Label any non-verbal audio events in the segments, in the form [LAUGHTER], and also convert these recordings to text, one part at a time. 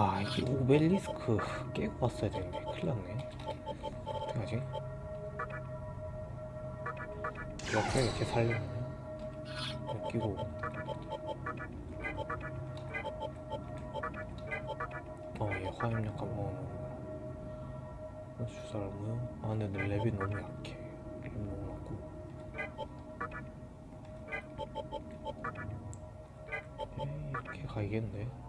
아, 이 오벨리스크 깨고 왔어야 되는데 큰일 났네. 어떡하지? 이렇게 이렇게 살리면 웃기고 어, 얘 화염약 한번 주사를 뭐요? 아, 근데 내 랩이 너무 약해. 랩 너무 낮고. 이렇게 가야겠네.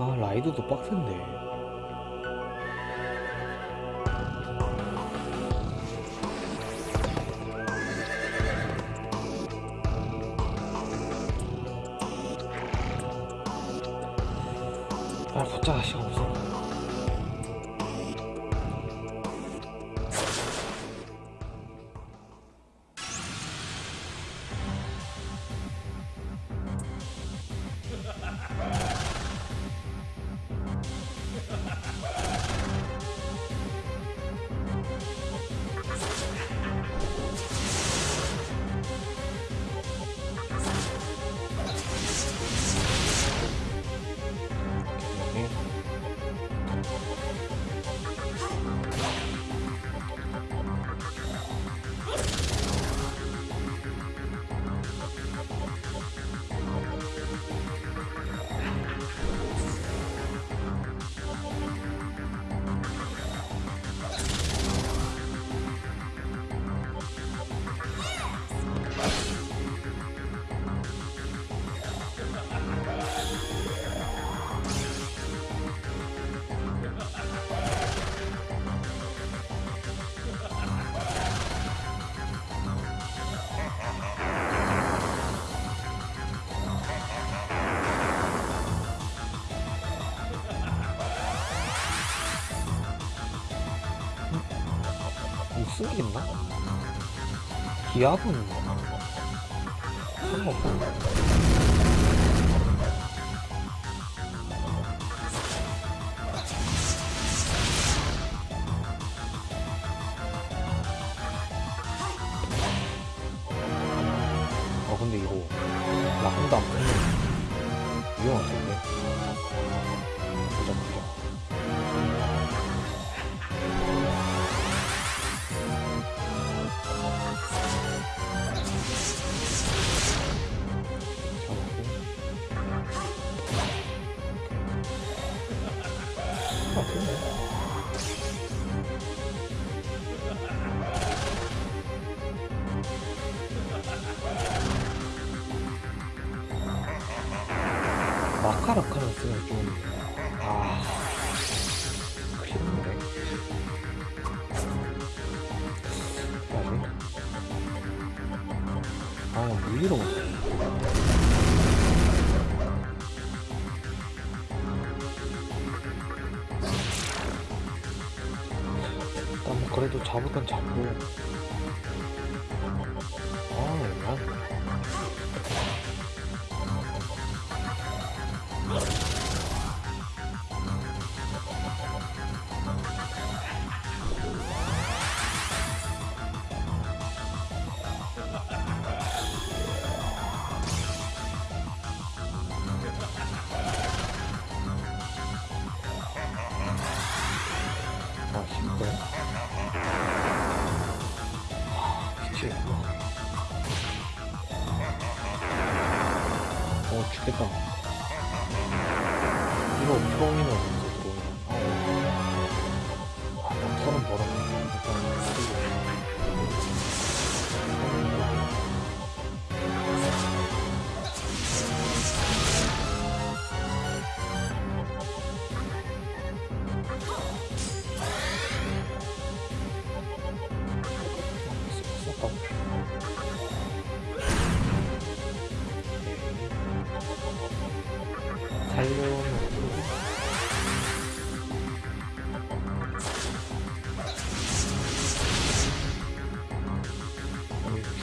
아 라이드도 빡센데 아 걷자 시간 없어 못 쓰겠나? 기압은 상관없어. 어 근데 이거 나 한도 안 풀면 위험한데 보자 보자 마카라카는 쓰면 좀, 아, 났네. 어떡하지? 아, 못해. 일단 뭐 그래도 잡을 건 잡고.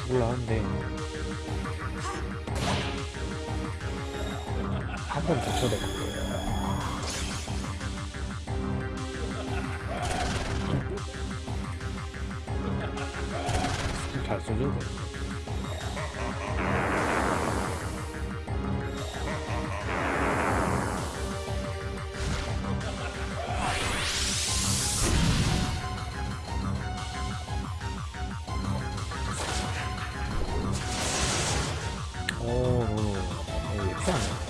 죽을라 하는데 한번. 스킬 잘 써줘야 돼. 오, 오, 왜피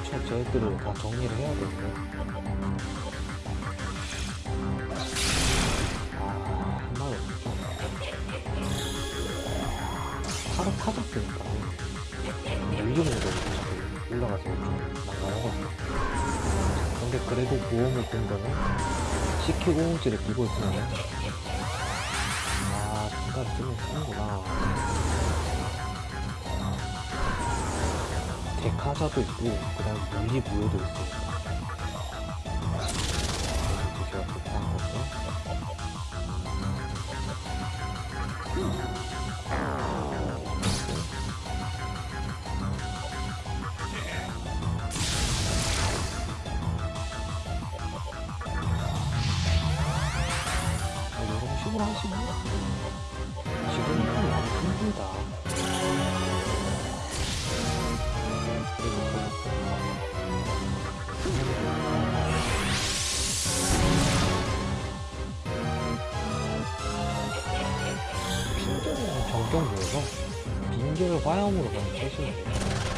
거쳐 쟤들을 다 정리를 해야 되는데 아 한마디 없어 하루 타졌으니까. 밀리는 거 올라가서 좀 난감하거든요 근데 그래도 보험을 든다면 시키고 홈지를 끼고 있으면 아 중간에 쓰면 쓰는구나 데카자도 있고 그 다음 물리 무효도 있으니 충전은 정경도여서 빈결 화염으로 그냥 쓰시면 돼요.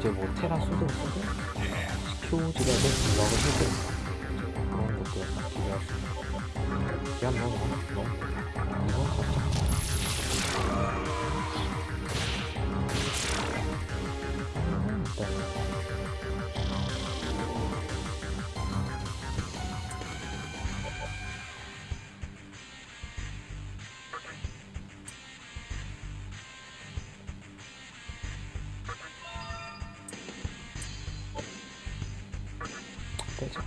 이제 뭐 테라 수도 쓰고 시큐지라도 블락을 해도 좋았어. 야, 뭐, 뭐, 뭐. 이거 살짝. 아, 일단. 빼자.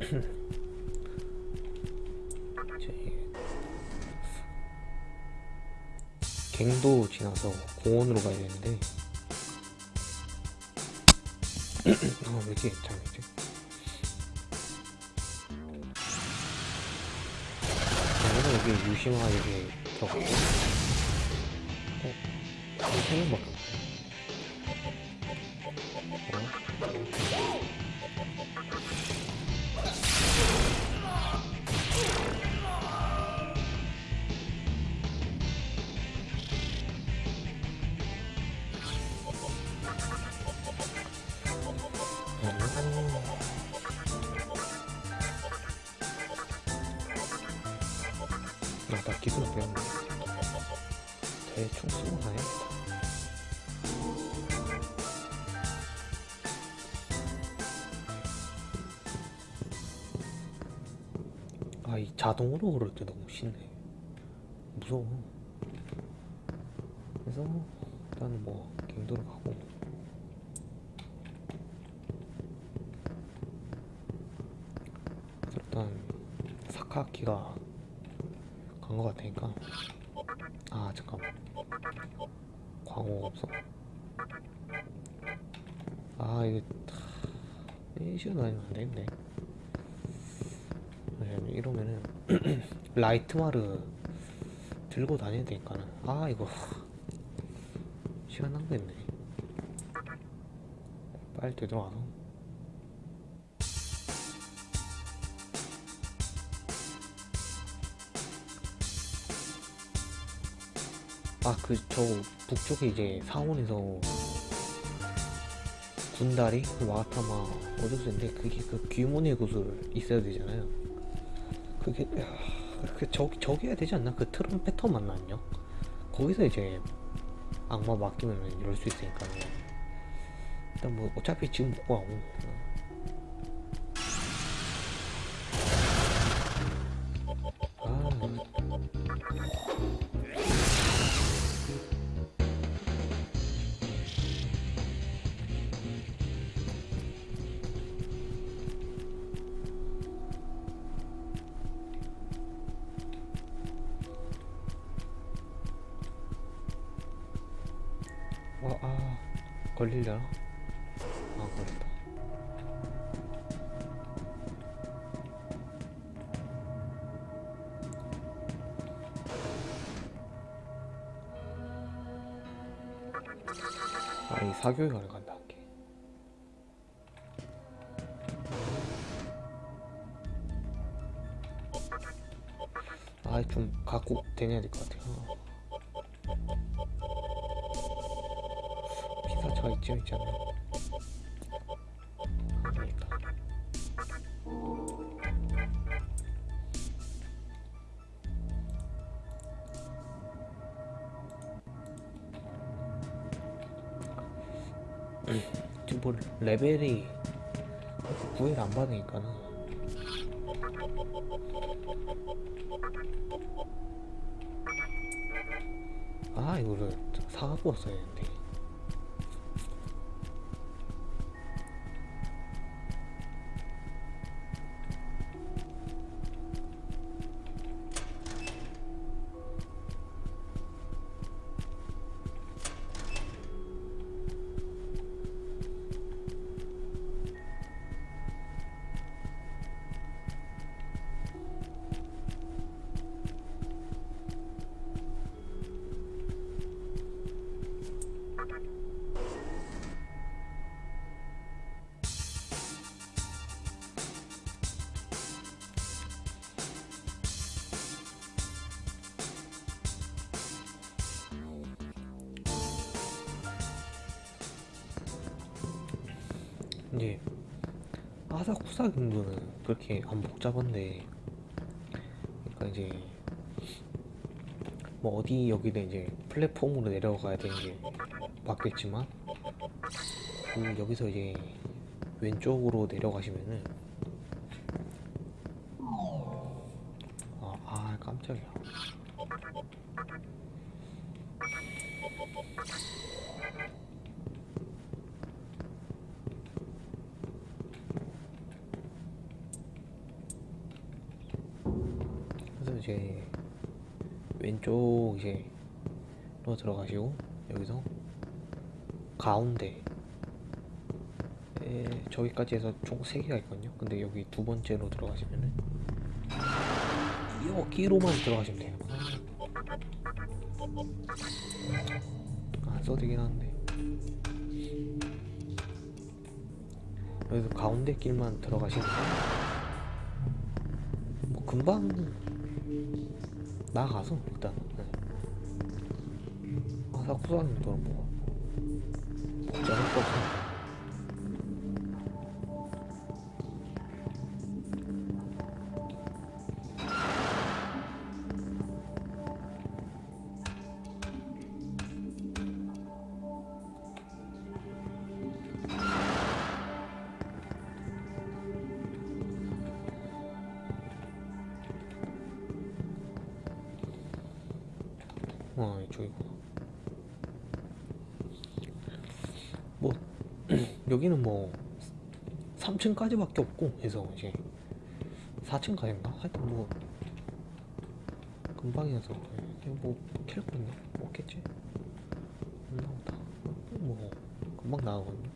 [COUGHS] 이제 갱도 지나서 공원으로 가야 되는데 아, 왜 이렇게 잠이지? 저는 여기 유심화 여기 들어가고 어? 세 명 밖에 없네 어? 어? 대충 쓰고 가야겠다. 아, 이 자동으로 그럴 때 너무 싫네. 무서워. 그래서, 일단 뭐, 갱도로 가고. 일단, 사카키가 간 것 같으니까 아 잠깐만 광호 없어. 아 이거 이 시간 다니면 안 되겠네. 왜냐면 이러면은 [CLEARS THROAT] 라이트마르 들고 다녀야 되니까는. 아 이거 시간 낭비했네. 빨리 되돌아와서 아 그 저 북쪽에 이제 상원에서 군다리? 그 와타마 어디서인데 그게 그 귀문의 구슬 있어야 되잖아요. 그게 야, 그 저기 저기 해야 되지 않나? 그 트럼페터 만났냐 거기서 이제 악마 맡기면 이럴 수 있으니까 일단 뭐 어차피 지금 못 와, 아, 걸리려나? 아, 걸렸다. 아, 이 사교육원을 간다, 할게. 아, 좀 갖고 다녀야 될 것 같아요. 이쯤 있잖아요. 아, 그러니까. 지금 뭐 레벨이 9일 안 받으니까는 아 이거를 사갖고 왔어야 했는데 이제 아사쿠사 정도는 그렇게 안 복잡한데 그러니까 이제 뭐 어디 여기는 이제 플랫폼으로 내려가야 되는 게 맞겠지만 그 여기서 이제 왼쪽으로 내려가시면은 아, 아 깜짝이야 그래서 이제 왼쪽 이제 로 들어가시고 여기서 가운데 에, 저기까지 해서 총 3개가 있거든요. 근데 여기 두 번째로 들어가시면은 여기로만 들어가시면 돼요. 안 써도 되긴 한데. 여기서 가운데 길만 들어가시면 뭐 금방 나가서 일단. 네. 또뭐 복잡할 거없 어 이쪽이구나 뭐 [CLEARS THROAT] 여기는 뭐 3층까지밖에 없고 해서 이제 4층까지인가? 하여튼 뭐 금방이어서 그냥 뭐캘거 있나? 뭐 없겠지? 안 나오다 뭐 금방 나가거든요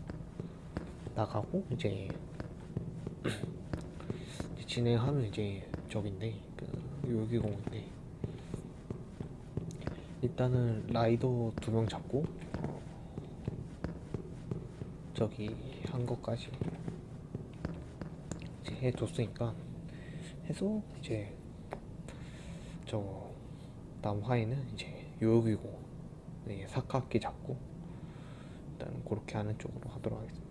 나가고 이제 진행하면 [CLEARS THROAT] 이제 저긴데 그 요기공인데 일단은 라이더 두 명 잡고 어, 저기 한 것까지 이제 해줬으니까 해서 이제 저 남화에는 이제 요요기고 네, 사카키 잡고 일단 그렇게 하는 쪽으로 하도록 하겠습니다.